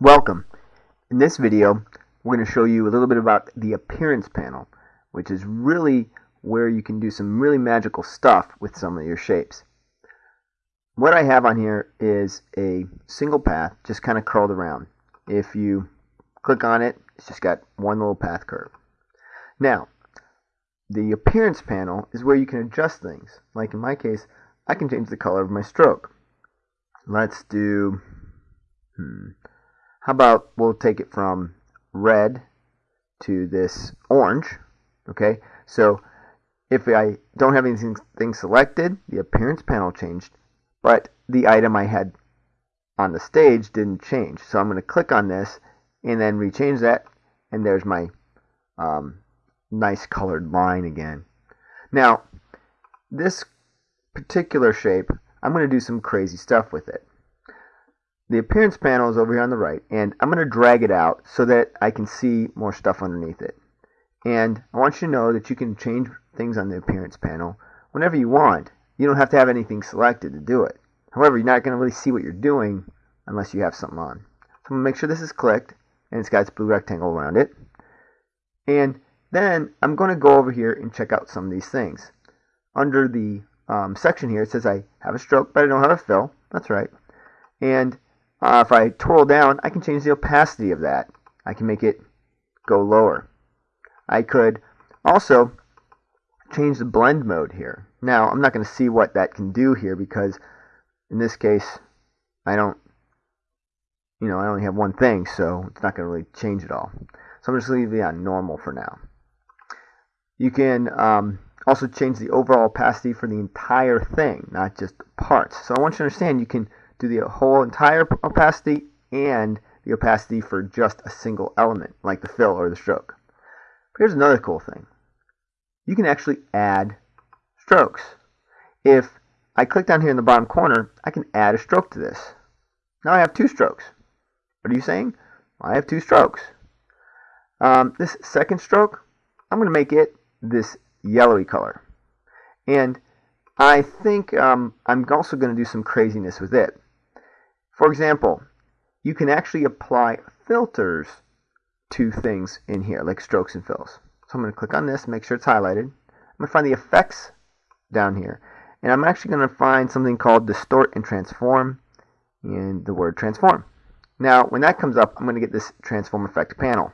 Welcome. In this video, we're going to show you a little bit about the appearance panel, which is really where you can do some really magical stuff with some of your shapes. What I have on here is a single path just kind of curled around. If you click on it, it's just got one little path curve. Now, the appearance panel is where you can adjust things. Like in my case, I can change the color of my stroke. Let's do, hmm, how about we'll take it from red to this orange. Okay, so if I don't have anything selected, the appearance panel changed, but the item I had on the stage didn't change. So I'm going to click on this and then rechange that, and there's my um, nice colored line again. Now, this particular shape, I'm going to do some crazy stuff with it. The appearance panel is over here on the right, and I'm going to drag it out so that I can see more stuff underneath it. And I want you to know that you can change things on the appearance panel whenever you want. You don't have to have anything selected to do it. However, you're not going to really see what you're doing unless you have something on. So I'm going to make sure this is clicked, and it's got its blue rectangle around it. And then I'm going to go over here and check out some of these things. Under the um, section here, it says I have a stroke, but I don't have a fill. That's right. And uh, if I twirl down, I can change the opacity of that. I can make it go lower. I could also change the blend mode here. Now, I'm not going to see what that can do here because in this case, I don't, you know, I only have one thing, so it's not going to really change it all. So I'm just leave it on normal for now. You can um, also change the overall opacity for the entire thing, not just parts. So I want you to understand you can do the whole entire opacity and the opacity for just a single element, like the fill or the stroke. But here's another cool thing. You can actually add strokes. If I click down here in the bottom corner, I can add a stroke to this. Now I have two strokes. What are you saying? I have two strokes. Um, this second stroke, I'm going to make it this yellowy color. And I think um, I'm also going to do some craziness with it. For example, you can actually apply filters to things in here, like strokes and fills. So I'm going to click on this, make sure it's highlighted. I'm going to find the effects down here. And I'm actually going to find something called distort and transform and the word transform. Now, when that comes up, I'm going to get this transform effect panel.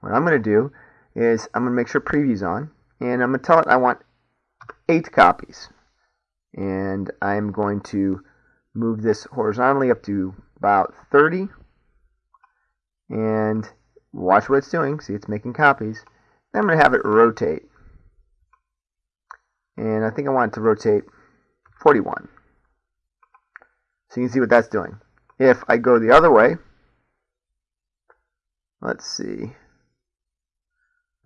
What I'm going to do is I'm going to make sure preview's on, and I'm going to tell it I want eight copies. And I'm going to move this horizontally up to about 30 and watch what it's doing. See, it's making copies. Then I'm going to have it rotate. And I think I want it to rotate 41. So you can see what that's doing. If I go the other way, let's see.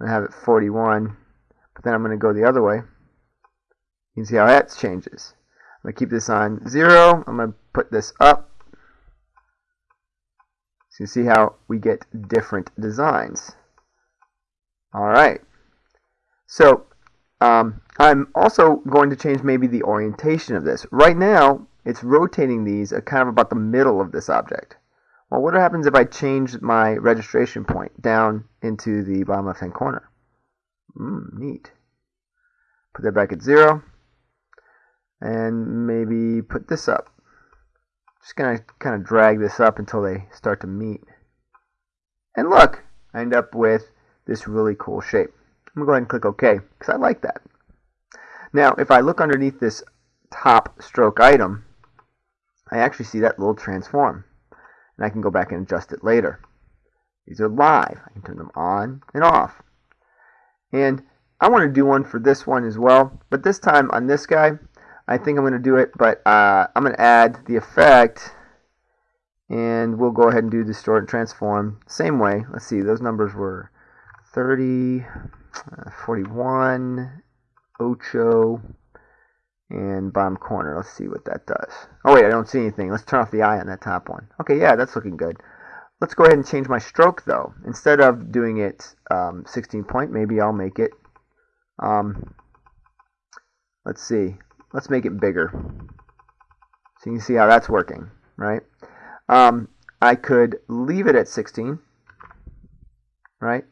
I have it 41, but then I'm going to go the other way. You can see how that changes. I'm going to keep this on 0. I'm going to put this up. So you see how we get different designs. Alright. So um, I'm also going to change maybe the orientation of this. Right now, it's rotating these kind of about the middle of this object. Well, what happens if I change my registration point down into the bottom left hand corner? Mm, neat. Put that back at 0 and maybe put this up. Just gonna kind of drag this up until they start to meet. And look, I end up with this really cool shape. I'm gonna go ahead and click OK because I like that. Now, if I look underneath this top stroke item, I actually see that little transform. And I can go back and adjust it later. These are live. I can turn them on and off. And I want to do one for this one as well. But this time on this guy, I think I'm going to do it, but uh, I'm going to add the effect, and we'll go ahead and do the distort and transform. Same way. Let's see, those numbers were 30, uh, 41, Ocho, and bottom corner. Let's see what that does. Oh wait, I don't see anything. Let's turn off the eye on that top one. Okay, yeah, that's looking good. Let's go ahead and change my stroke though. Instead of doing it um, 16 point, maybe I'll make it. Um, let's see. Let's make it bigger. So you can see how that's working, right? Um, I could leave it at 16, right?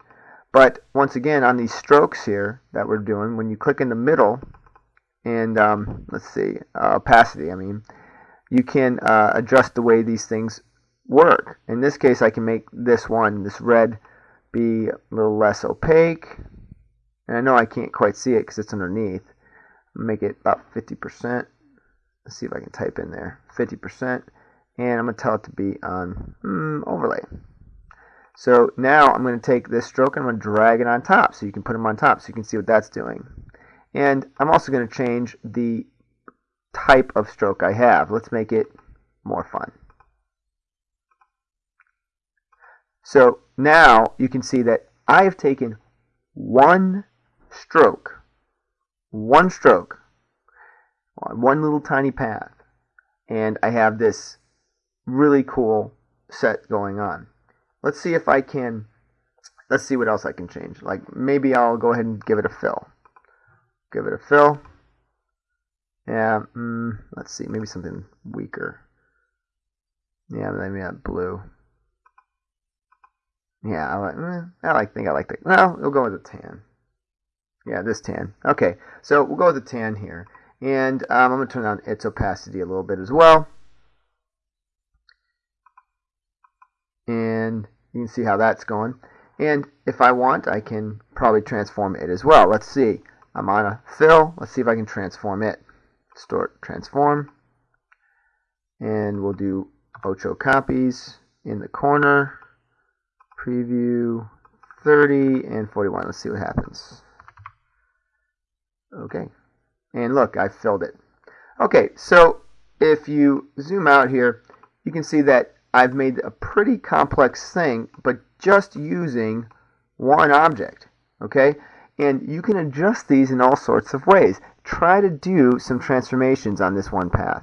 But once again, on these strokes here that we're doing, when you click in the middle, and um, let's see, uh, opacity, I mean, you can uh, adjust the way these things work. In this case, I can make this one, this red, be a little less opaque. And I know I can't quite see it because it's underneath. Make it about 50%. Let's see if I can type in there. 50%. And I'm going to tell it to be on mm, overlay. So now I'm going to take this stroke and I'm going to drag it on top so you can put them on top so you can see what that's doing. And I'm also going to change the type of stroke I have. Let's make it more fun. So now you can see that I have taken one stroke, one stroke, one little tiny path, and I have this really cool set going on. Let's see if I can, let's see what else I can change. Like maybe I'll go ahead and give it a fill. Give it a fill. Yeah, mm, let's see, maybe something weaker. Yeah, maybe that blue. Yeah, I like. Eh, I like. Think I like the. Well, we'll go with the tan. Yeah, this tan. Okay, so we'll go with the tan here, and um, I'm gonna turn on its opacity a little bit as well, and you can see how that's going. And if I want, I can probably transform it as well. Let's see. I'm on a fill. Let's see if I can transform it. Store transform, and we'll do ocho copies in the corner preview 30 and 41. Let's see what happens. Okay. And look, I filled it. Okay, so if you zoom out here, you can see that I've made a pretty complex thing, but just using one object. Okay? And you can adjust these in all sorts of ways. Try to do some transformations on this one path.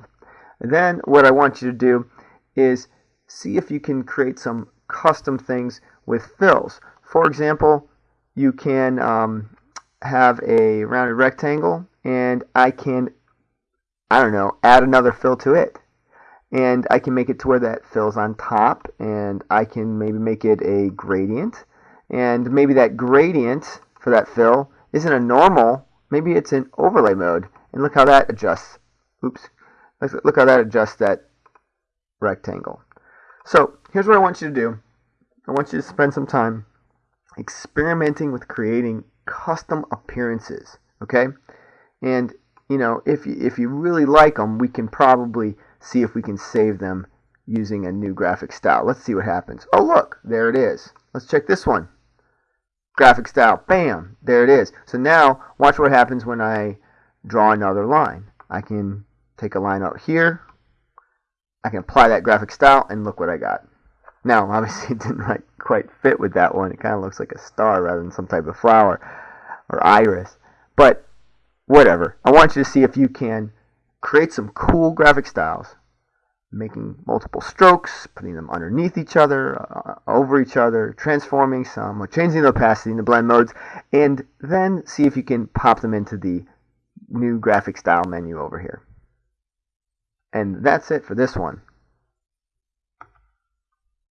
And then what I want you to do is see if you can create some custom things with fills. For example, you can um, have a rounded rectangle and I can, I don't know, add another fill to it. And I can make it to where that fills on top and I can maybe make it a gradient. And maybe that gradient for that fill isn't a normal, maybe it's an overlay mode. And look how that adjusts. Oops. Look how that adjusts that rectangle. So here's what I want you to do. I want you to spend some time experimenting with creating custom appearances, okay? And you know, if you, if you really like them, we can probably see if we can save them using a new graphic style. Let's see what happens. Oh, look, there it is. Let's check this one. Graphic style, bam, there it is. So now, watch what happens when I draw another line. I can take a line out here. I can apply that graphic style, and look what I got. Now, obviously, it didn't like, quite fit with that one. It kind of looks like a star rather than some type of flower or iris. But whatever. I want you to see if you can create some cool graphic styles, making multiple strokes, putting them underneath each other, uh, over each other, transforming some, or changing the opacity in the blend modes, and then see if you can pop them into the new graphic style menu over here. And that's it for this one.